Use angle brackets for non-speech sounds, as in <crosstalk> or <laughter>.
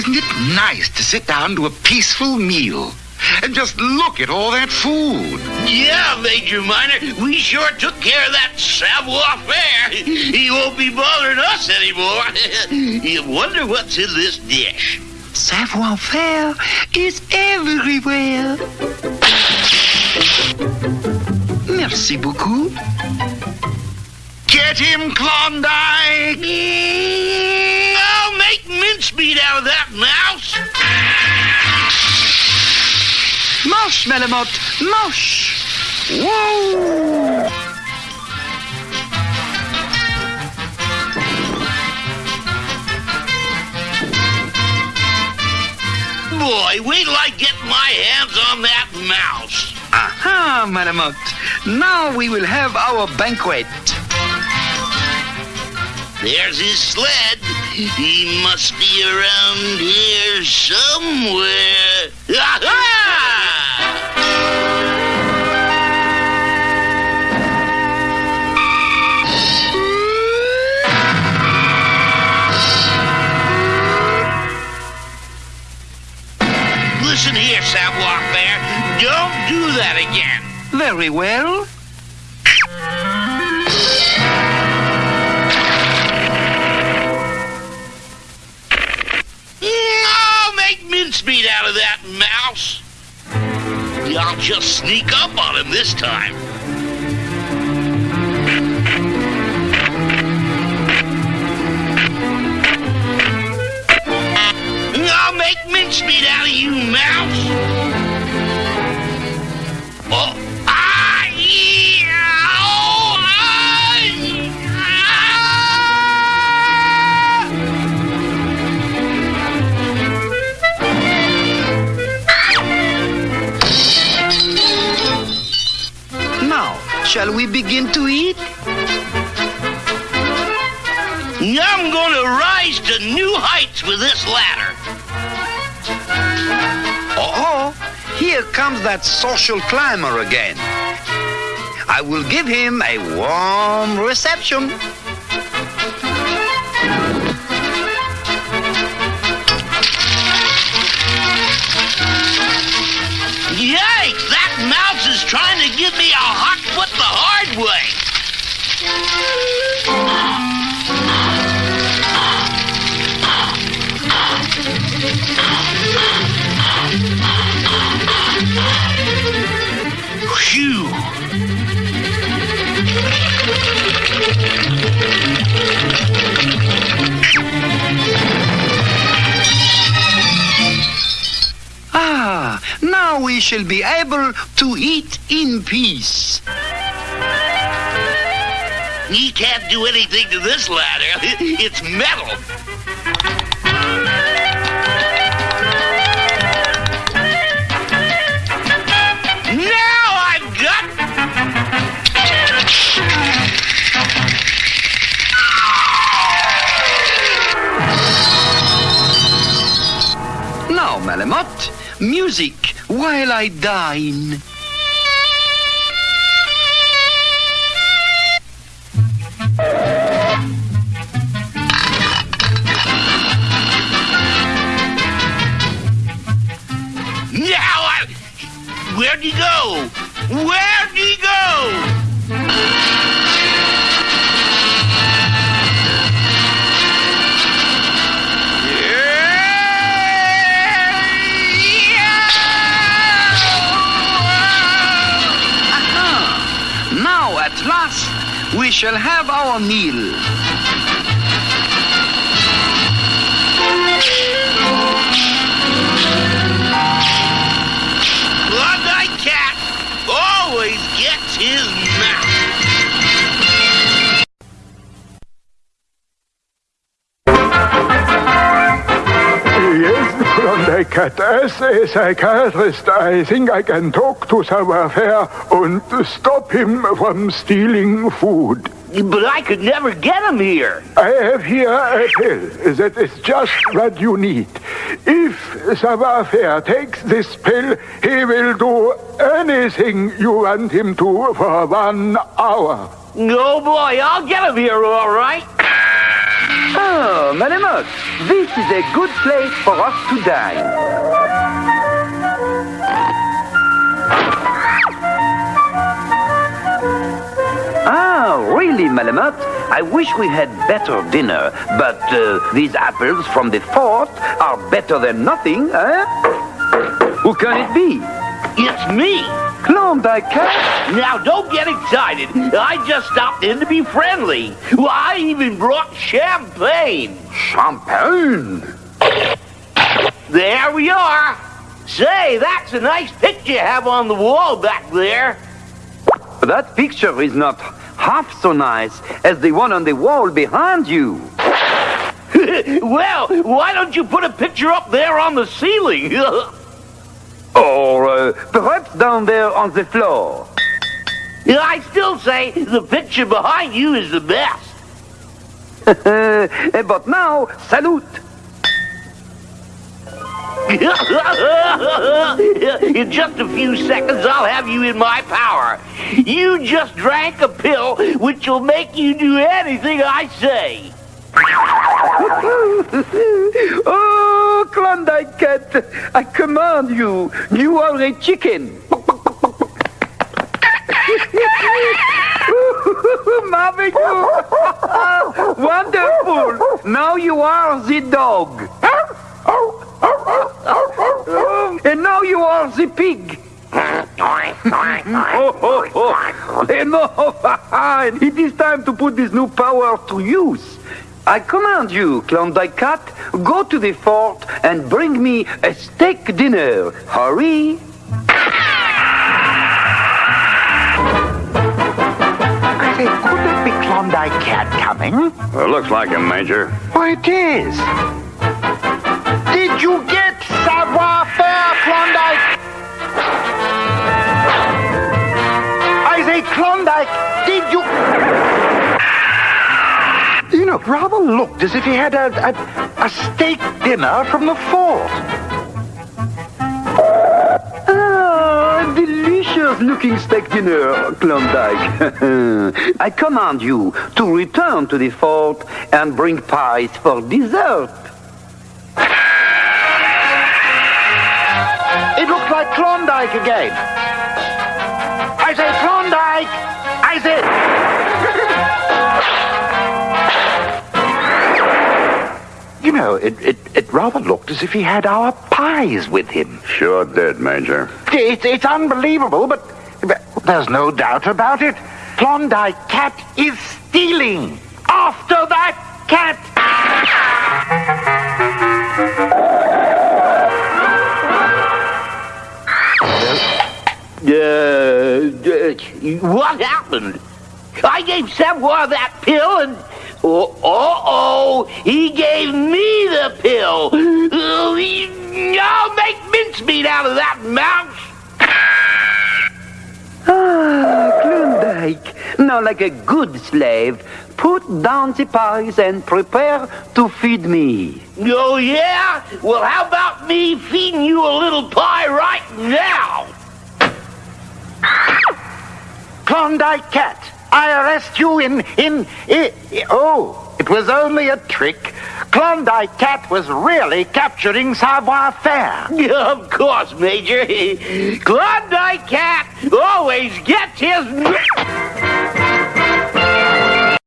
Isn't it nice to sit down to a peaceful meal and just look at all that food? Yeah, Major Minor, we sure took care of that savoir faire. He won't be bothering us anymore. <laughs> you wonder what's in this dish. Savoir faire is everywhere. Merci beaucoup. Get him, Klondike! I'll oh, make Malamute, moche. Whoa! Boy, wait till I get my hands on that mouse. Aha, Malamute. Now we will have our banquet. There's his sled. He must be around here somewhere. Don't do that again. Very well. I'll make mincemeat out of that mouse. I'll just sneak up on him this time. I'll make mincemeat out of you, mouse. We begin to eat? I'm going to rise to new heights with this ladder. Oh, here comes that social climber again. I will give him a warm reception. Now we shall be able to eat in peace. He can't do anything to this ladder. <laughs> It's metal. Music while I dine. Now I. Where'd he go? Where'd he last, we shall have our meal. Cat. As a psychiatrist, I think I can talk to Savoir-Faire and stop him from stealing food. But I could never get him here. I have here a pill that is just what you need. If Savoir-Faire takes this pill, he will do anything you want him to for one hour. No, boy, I'll get him here, all right. Oh, Malamute, this is a good place for us to dine. Ah, really, Malamute? I wish we had better dinner, but uh, these apples from the fort are better than nothing, eh? Who can it be? It's me. Klondike Cat? Now, don't get excited. I just stopped in to be friendly. Well, I even brought champagne. Champagne? There we are. Say, that's a nice picture you have on the wall back there. That picture is not half so nice as the one on the wall behind you. <laughs> well, why don't you put a picture up there on the ceiling? <laughs> Or uh, perhaps down there on the floor. I still say the picture behind you is the best. <laughs> but now, salute. <laughs> in just a few seconds, I'll have you in my power. You just drank a pill which will make you do anything I say. <laughs> oh, Klondike Cat, I command you. You are a chicken. <laughs> Marvelous! Wonderful! Now you are the dog. and now you are the pig. <laughs> oh, oh, oh. Enough! Oh, <laughs> it is time to put this new power to use. I command you, Klondike Cat, go to the fort and bring me a steak dinner. Hurry! I say, could that be Klondike Cat coming? Well, looks like him, Major. Why, it is. Did you get savoir faire, Klondike? I say, Klondike, did you... Know, rather looked as if he had a, a, a steak dinner from the fort. Ah, delicious looking steak dinner, Klondike. <laughs> I command you to return to the fort and bring pies for dessert. It looks like Klondike again. I say, Klondike! I say... You know, it, it, it rather looked as if he had our pies with him. Sure did, Major. It's, it's unbelievable, but, but there's no doubt about it. Klondike Cat is stealing. After that cat! Uh, uh, what happened? I gave Savoir that pill and... Oh, oh, oh, he gave me the pill. He, I'll make mincemeat out of that mouse. <sighs> Ah, Klondike. Now, like a good slave, put down the pies and prepare to feed me. Oh, yeah? Well, how about me feeding you a little pie right now? Klondike Cat, arrest you in, in, i i- oh, it was only a trick. Klondike Cat was really capturing savoir faire. <laughs> Of course, Major. <laughs> Klondike Cat always gets his...